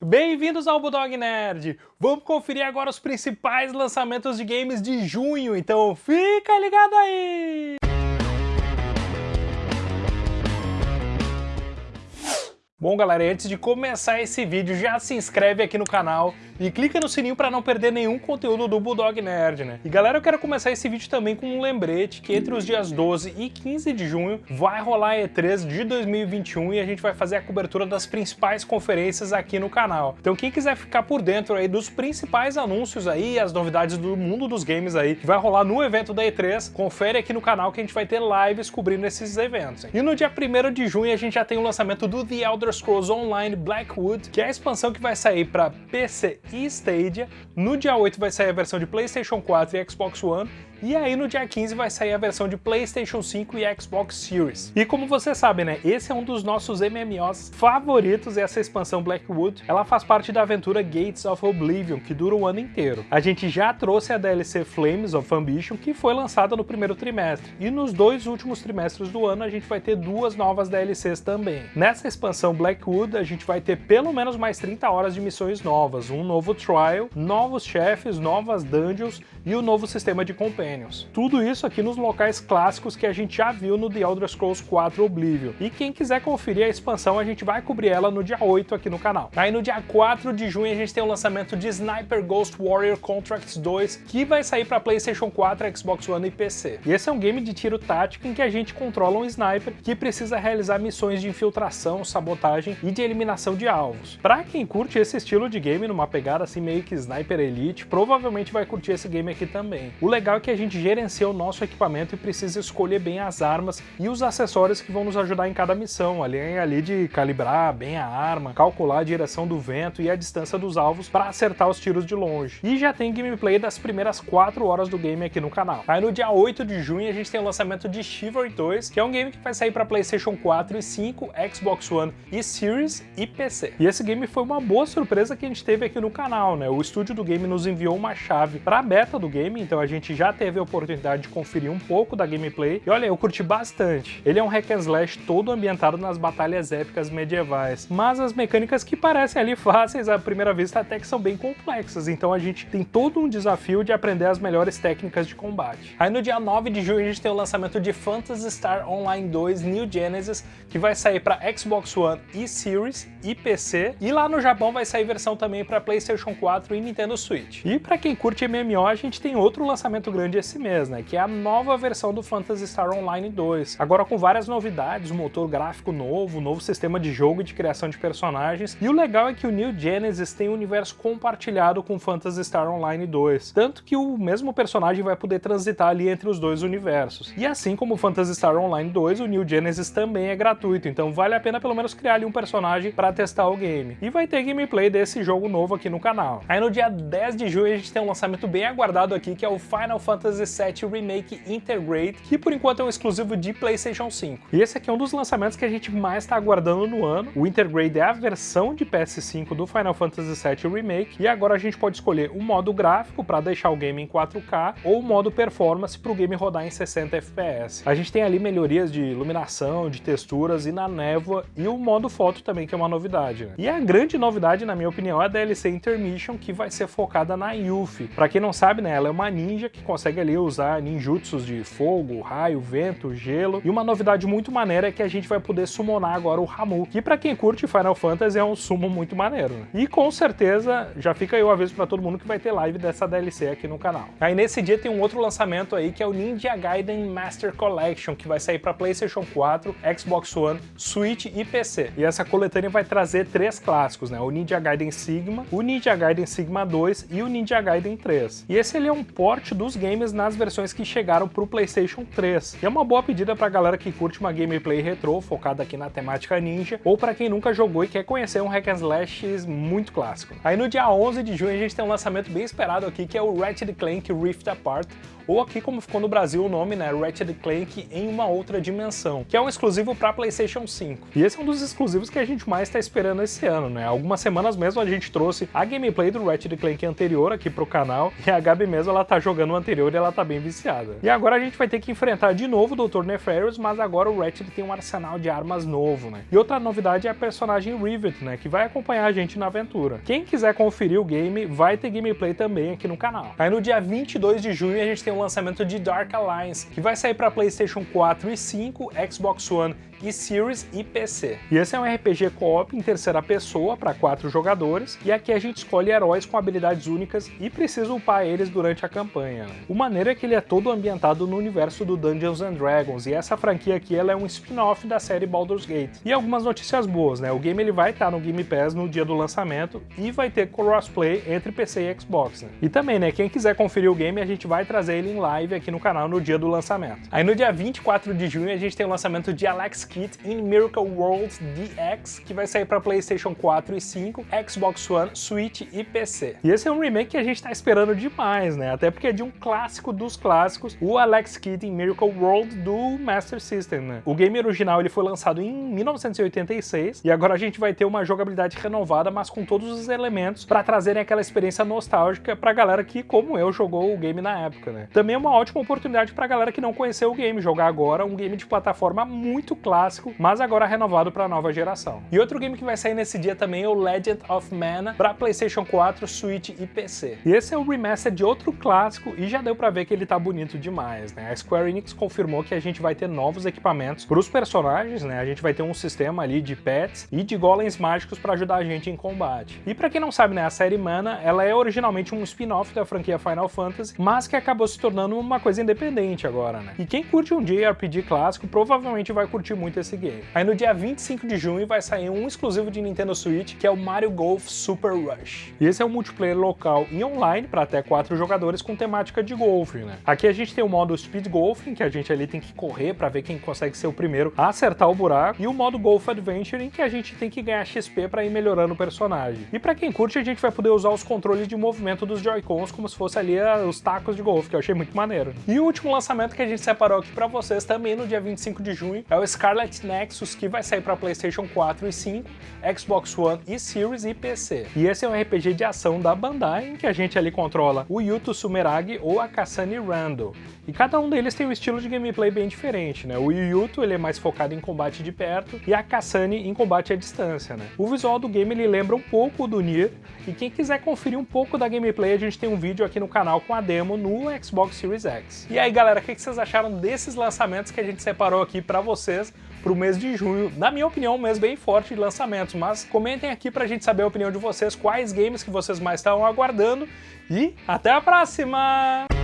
Bem-vindos ao Bulldog Nerd! Vamos conferir agora os principais lançamentos de games de junho, então fica ligado aí! Bom galera, antes de começar esse vídeo, já se inscreve aqui no canal e clica no sininho para não perder nenhum conteúdo do Bulldog Nerd, né? E galera, eu quero começar esse vídeo também com um lembrete que entre os dias 12 e 15 de junho vai rolar a E3 de 2021 e a gente vai fazer a cobertura das principais conferências aqui no canal. Então quem quiser ficar por dentro aí dos principais anúncios aí, as novidades do mundo dos games aí, que vai rolar no evento da E3, confere aqui no canal que a gente vai ter lives cobrindo esses eventos. Hein? E no dia 1 de junho a gente já tem o lançamento do The Elder Elder Scrolls Online Blackwood, que é a expansão que vai sair para PC e Stadia. No dia 8 vai sair a versão de PlayStation 4 e Xbox One, e aí no dia 15 vai sair a versão de PlayStation 5 e Xbox Series. E como você sabe, né, esse é um dos nossos MMOs favoritos, essa expansão Blackwood. Ela faz parte da aventura Gates of Oblivion, que dura o ano inteiro. A gente já trouxe a DLC Flames of Ambition, que foi lançada no primeiro trimestre. E nos dois últimos trimestres do ano a gente vai ter duas novas DLCs também. Nessa expansão Blackwood a gente vai ter pelo menos mais 30 horas de missões novas, um novo trial, novos chefes, novas dungeons e o um novo sistema de companhia Tudo isso aqui nos locais clássicos que a gente já viu no The Elder Scrolls 4 Oblivion. E quem quiser conferir a expansão, a gente vai cobrir ela no dia 8 aqui no canal. Aí no dia 4 de junho a gente tem o lançamento de Sniper Ghost Warrior Contracts 2, que vai sair para PlayStation 4, Xbox One e PC. E esse é um game de tiro tático em que a gente controla um sniper que precisa realizar missões de infiltração, sabotagem e de eliminação de alvos. Para quem curte esse estilo de game, numa pegada assim meio que Sniper Elite, provavelmente vai curtir esse game aqui também. O legal é que a gente gerencia o nosso equipamento e precisa escolher bem as armas e os acessórios que vão nos ajudar em cada missão, além ali de calibrar bem a arma, calcular a direção do vento e a distância dos alvos para acertar os tiros de longe. E já tem gameplay das primeiras 4 horas do game aqui no canal. Aí no dia 8 de junho a gente tem o lançamento de Chivalry 2, que é um game que vai sair para Playstation 4 e 5, Xbox One e Series e PC. E esse game foi uma boa surpresa que a gente teve aqui no canal, né? O estúdio do game nos enviou uma chave para a beta do game, então a gente já teve teve a oportunidade de conferir um pouco da gameplay, e olha, eu curti bastante. Ele é um hack and slash todo ambientado nas batalhas épicas medievais, mas as mecânicas que parecem ali fáceis à primeira vista até que são bem complexas, então a gente tem todo um desafio de aprender as melhores técnicas de combate. Aí no dia 9 de junho a gente tem o lançamento de Phantasy Star Online 2 New Genesis, que vai sair para Xbox One e Series e PC, e lá no Japão vai sair versão também para PlayStation 4 e Nintendo Switch. E para quem curte MMO, a gente tem outro lançamento grande esse mês, né? Que é a nova versão do Phantasy Star Online 2. Agora com várias novidades, motor gráfico novo, novo sistema de jogo e de criação de personagens. E o legal é que o New Genesis tem um universo compartilhado com Phantasy Star Online 2. Tanto que o mesmo personagem vai poder transitar ali entre os dois universos. E assim como o Phantasy Star Online 2, o New Genesis também é gratuito, então vale a pena pelo menos criar ali um personagem para testar o game. E vai ter gameplay desse jogo novo aqui no canal. Aí no dia 10 de junho a gente tem um lançamento bem aguardado aqui, que é o Final Fantasy Fantasy VII Remake Intergrade, que por enquanto é um exclusivo de PlayStation 5. E esse aqui é um dos lançamentos que a gente mais está aguardando no ano. O Intergrade é a versão de PS5 do Final Fantasy VII Remake, e agora a gente pode escolher o modo gráfico para deixar o game em 4K ou o modo performance para o game rodar em 60 FPS. A gente tem ali melhorias de iluminação, de texturas e na névoa, e o modo foto também, que é uma novidade. Né? E a grande novidade, na minha opinião, é a DLC Intermission, que vai ser focada na Yuffie. Para quem não sabe, né, ela é uma ninja que consegue consegue ali usar ninjutsus de fogo, raio, vento, gelo. E uma novidade muito maneira é que a gente vai poder summonar agora o Ramu, que para quem curte Final Fantasy é um sumo muito maneiro. Né? E com certeza já fica aí o aviso para todo mundo que vai ter live dessa DLC aqui no canal. Aí nesse dia tem um outro lançamento aí que é o Ninja Gaiden Master Collection, que vai sair para PlayStation 4, Xbox One, Switch e PC. E essa coletânea vai trazer três clássicos, né? O Ninja Gaiden Sigma, o Ninja Gaiden Sigma 2 e o Ninja Gaiden 3. E esse ele é um port dos games nas versões que chegaram para o PlayStation 3. E é uma boa pedida para a galera que curte uma gameplay retrô focada aqui na temática ninja, ou para quem nunca jogou e quer conhecer um hack and slash muito clássico. Aí no dia 11 de junho a gente tem um lançamento bem esperado aqui, que é o Ratchet Clank Rift Apart, ou aqui como ficou no Brasil o nome, né, Ratchet Clank em uma outra dimensão, que é um exclusivo para PlayStation 5. E esse é um dos exclusivos que a gente mais está esperando esse ano, né? Algumas semanas mesmo a gente trouxe a gameplay do Ratchet Clank anterior aqui pro canal, e a Gabi mesmo ela tá jogando o anterior e ela tá bem viciada. E agora a gente vai ter que enfrentar de novo o Dr. Nefarious, mas agora o Ratchet tem um arsenal de armas novo, né? E outra novidade é a personagem Rivet, né, que vai acompanhar a gente na aventura. Quem quiser conferir o game, vai ter gameplay também aqui no canal. Aí no dia 22 de junho a gente tem o lançamento de Dark Alliance, que vai sair para PlayStation 4 e 5, Xbox One e Series e PC. E esse é um RPG co-op em terceira pessoa para quatro jogadores, e aqui a gente escolhe heróis com habilidades únicas e precisa upar eles durante a campanha. O maneiro é que ele é todo ambientado no universo do Dungeons and Dragons, e essa franquia aqui ela é um spin-off da série Baldur's Gate. E algumas notícias boas, né? O game ele vai estar no Game Pass no dia do lançamento e vai ter crossplay entre PC e Xbox. Né? E também, né, quem quiser conferir o game, a gente vai trazer ele em live aqui no canal no dia do lançamento. Aí no dia 24 de junho a gente tem o lançamento de Alex Kit in Miracle World DX, que vai sair para PlayStation 4 e 5, Xbox One, Switch e PC. E esse é um remake que a gente tá esperando demais, né? Até porque é de um clássico dos clássicos, o Alex Kidd in Miracle World do Master System, né? O game original ele foi lançado em 1986 e agora a gente vai ter uma jogabilidade renovada, mas com todos os elementos para trazerem aquela experiência nostálgica pra galera que, como eu, jogou o game na época, né? Também é uma ótima oportunidade pra galera que não conheceu o game, jogar agora um game de plataforma muito clássico, mas agora renovado para a nova geração. E outro game que vai sair nesse dia também é o Legend of Mana para PlayStation 4, Switch e PC. E esse é o remaster de outro clássico e já deu para ver que ele tá bonito demais, né? A Square Enix confirmou que a gente vai ter novos equipamentos para os personagens, né? A gente vai ter um sistema ali de pets e de golems mágicos para ajudar a gente em combate. E para quem não sabe, né, a série Mana, ela é originalmente um spin-off da franquia Final Fantasy, mas que acabou se tornando uma coisa independente agora, né? E quem curte um JRPG clássico provavelmente vai curtir muito esse game. Aí no dia 25 de junho vai sair um exclusivo de Nintendo Switch, que é o Mario Golf Super Rush. E esse é um multiplayer local e online para até quatro jogadores com temática de golfe, né? Aqui a gente tem o modo Speed Golf, em que a gente ali tem que correr para ver quem consegue ser o primeiro a acertar o buraco, e o modo Golf Adventure, em que a gente tem que ganhar XP para ir melhorando o personagem. E para quem curte, a gente vai poder usar os controles de movimento dos Joy-Cons como se fosse ali ah, os tacos de golfe, que eu achei muito maneiro. E o último lançamento que a gente separou aqui para vocês também no dia 25 de junho é o Scarlet Nexus, que vai sair para PlayStation 4 e 5, Xbox One e Series e PC. E esse é um RPG de ação da Bandai, em que a gente ali controla o Yuto Sumeragi ou a Kasane Randall. E cada um deles tem um estilo de gameplay bem diferente, né? O Yuto ele é mais focado em combate de perto e a Kasane em combate à distância, né? O visual do game ele lembra um pouco do Nier, e quem quiser conferir um pouco da gameplay, a gente tem um vídeo aqui no canal com a demo no Xbox Series X. E aí galera, o que vocês acharam desses lançamentos que a gente separou aqui para vocês para o mês de junho. Na minha opinião, um mês bem forte de lançamentos, mas comentem aqui para a gente saber a opinião de vocês, quais games que vocês mais estão aguardando e até a próxima!